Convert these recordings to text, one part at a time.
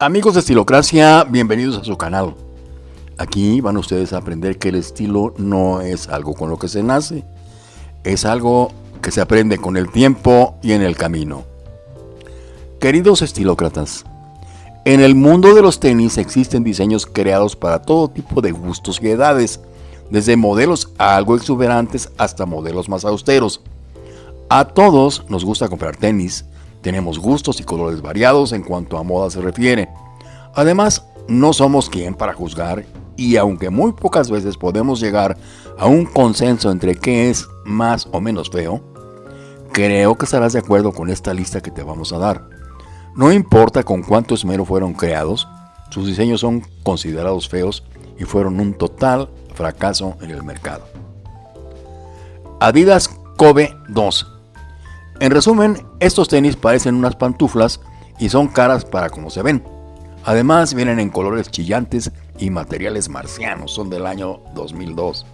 Amigos de Estilocracia, bienvenidos a su canal. Aquí van ustedes a aprender que el estilo no es algo con lo que se nace, es algo que se aprende con el tiempo y en el camino. Queridos estilócratas, en el mundo de los tenis existen diseños creados para todo tipo de gustos y edades, desde modelos algo exuberantes hasta modelos más austeros. A todos nos gusta comprar tenis, tenemos gustos y colores variados en cuanto a moda se refiere. Además, no somos quien para juzgar y aunque muy pocas veces podemos llegar a un consenso entre qué es más o menos feo, creo que estarás de acuerdo con esta lista que te vamos a dar. No importa con cuánto esmero fueron creados, sus diseños son considerados feos y fueron un total fracaso en el mercado. Adidas Kobe 2 En resumen, estos tenis parecen unas pantuflas y son caras para como se ven. Además vienen en colores chillantes y materiales marcianos, son del año 2002.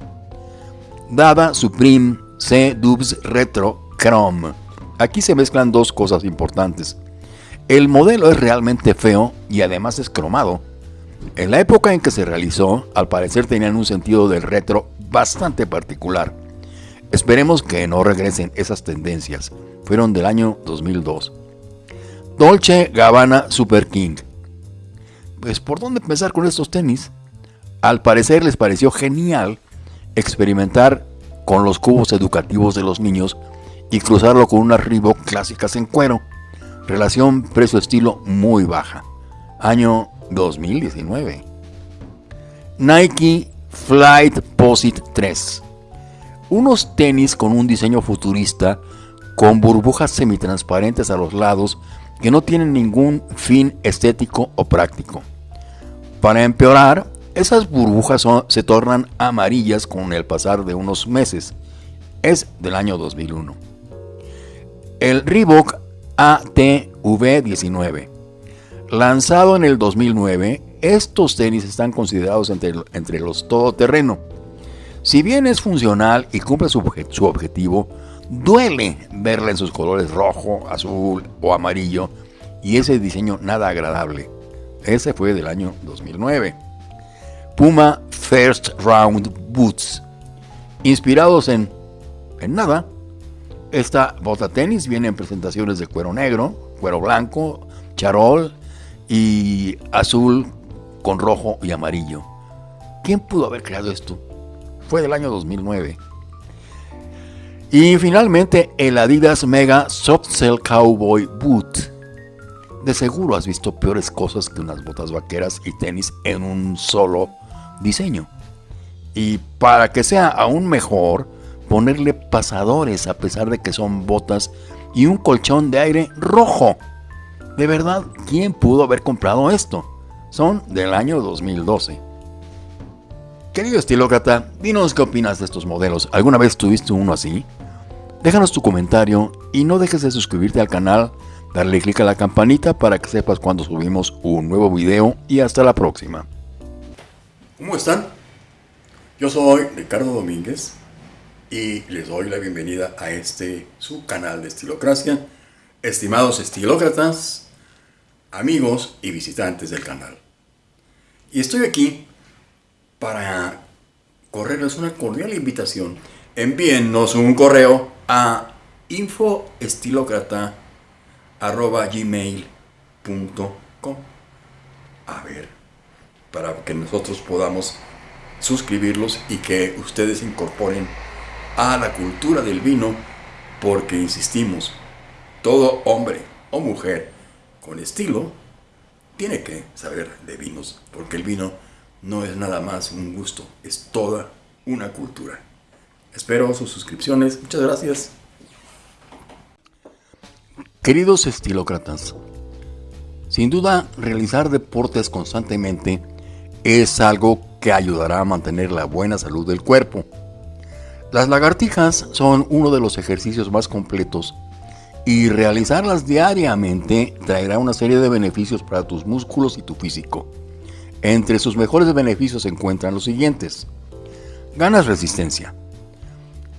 Dada Supreme C Dubs Retro Chrome. Aquí se mezclan dos cosas importantes. El modelo es realmente feo y además es cromado. En la época en que se realizó, al parecer tenían un sentido del retro bastante particular. Esperemos que no regresen esas tendencias. Fueron del año 2002. Dolce Gabbana Super King. Pues por dónde empezar con estos tenis? Al parecer les pareció genial experimentar con los cubos educativos de los niños y cruzarlo con unas Reebok clásicas en cuero. Relación precio-estilo muy baja. Año 2019. Nike Flight Posit 3. Unos tenis con un diseño futurista con burbujas semitransparentes a los lados que no tienen ningún fin estético o práctico. Para empeorar, esas burbujas se tornan amarillas con el pasar de unos meses. Es del año 2001. El Reebok ATV19. Lanzado en el 2009, estos tenis están considerados entre, entre los todoterreno. Si bien es funcional y cumple su, objetivo, duele verla en sus colores rojo, azul o amarillo y ese diseño nada agradable. Ese fue del año 2009. Puma First Round Boots. Inspirados en, en nada, esta bota tenis viene en presentaciones de cuero negro, cuero blanco, charol y azul con rojo y amarillo. ¿Quién pudo haber creado esto? Fue del año 2009. Y finalmente el Adidas Mega Soft Cell Cowboy Boot. De seguro has visto peores cosas que unas botas vaqueras y tenis en un solo diseño. Y para que sea aún mejor, ponerle pasadores a pesar de que son botas y un colchón de aire rojo. De verdad, ¿quién pudo haber comprado esto? Son del año 2012. Querido estilócrata, dinos qué opinas de estos modelos. ¿Alguna vez tuviste uno así? Déjanos tu comentario y no dejes de suscribirte al canal, darle clic a la campanita para que sepas cuando subimos un nuevo video y hasta la próxima. ¿Cómo están? Yo soy Ricardo Domínguez y les doy la bienvenida a este su canal de Estilocracia. Estimados estilócratas, amigos y visitantes del canal. Y estoy aquí para correrles una cordial invitación. Envíennos un correo a infoestilocrata.gmail.com A ver, para que nosotros podamos suscribirlos y que ustedes incorporen a la cultura del vino porque insistimos, todo hombre o mujer con estilo tiene que saber de vinos porque el vino no es nada más un gusto, es toda una cultura. Espero sus suscripciones, muchas gracias. Queridos estilócratas, sin duda realizar deportes constantemente es algo que ayudará a mantener la buena salud del cuerpo las lagartijas son uno de los ejercicios más completos y realizarlas diariamente traerá una serie de beneficios para tus músculos y tu físico. Entre sus mejores beneficios se encuentran los siguientes. Ganas resistencia.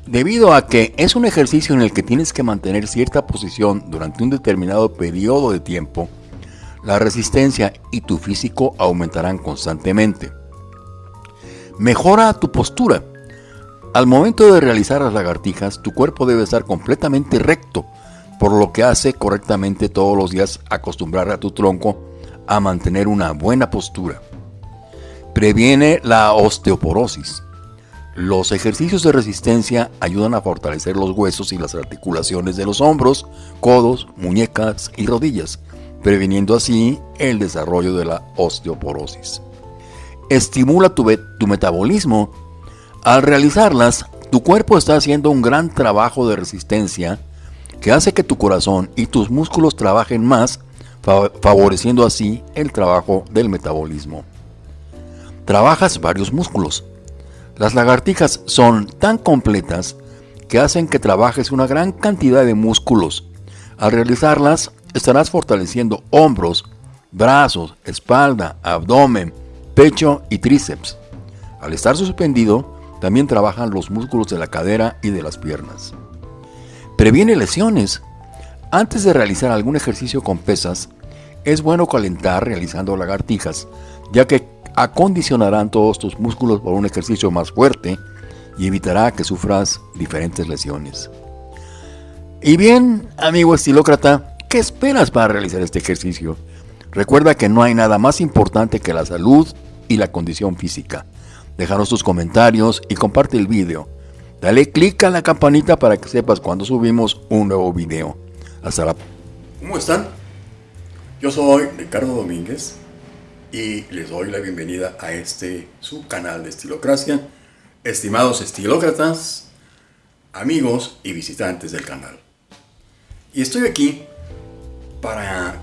Debido a que es un ejercicio en el que tienes que mantener cierta posición durante un determinado periodo de tiempo, la resistencia y tu físico aumentarán constantemente. Mejora tu postura. Al momento de realizar las lagartijas, tu cuerpo debe estar completamente recto, por lo que hace correctamente todos los días acostumbrar a tu tronco a mantener una buena postura. Previene la osteoporosis. Los ejercicios de resistencia ayudan a fortalecer los huesos y las articulaciones de los hombros, codos, muñecas y rodillas, previniendo así el desarrollo de la osteoporosis. Estimula tu, metabolismo. Al realizarlas, tu cuerpo está haciendo un gran trabajo de resistencia que hace que tu corazón y tus músculos trabajen más, favoreciendo así el trabajo del metabolismo. Trabajas varios músculos. Las lagartijas son tan completas que hacen que trabajes una gran cantidad de músculos. Al realizarlas, estarás fortaleciendo hombros, brazos, espalda, abdomen, pecho y tríceps. Al estar suspendido, también trabajan los músculos de la cadera y de las piernas. Previene lesiones. Antes de realizar algún ejercicio con pesas, es bueno calentar realizando lagartijas, ya que acondicionarán todos tus músculos por un ejercicio más fuerte y evitará que sufras diferentes lesiones. Y bien, amigo estilócrata, ¿qué esperas para realizar este ejercicio? Recuerda que no hay nada más importante que la salud y la condición física. Déjanos tus comentarios y comparte el video. Dale click a la campanita para que sepas cuando subimos un nuevo video. Hasta la... ¿Cómo están? Yo soy Ricardo Domínguez y les doy la bienvenida a este su canal de Estilocracia. Estimados estilócratas, amigos y visitantes del canal. Y estoy aquí para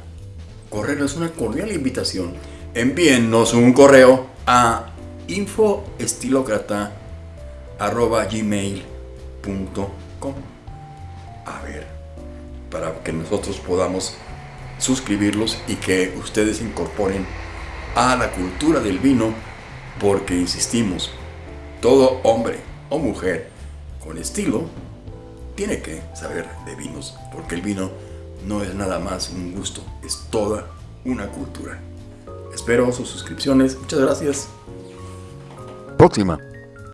correrles una cordial invitación. Envíennos un correo a infoestilócrata.com A ver, para que nosotros podamos suscribirlos y que ustedes incorporen a la cultura del vino, porque insistimos, todo hombre o mujer con estilo tiene que saber de vinos, porque el vino no es nada más un gusto, es toda una cultura. Espero sus suscripciones. Muchas gracias. Próxima.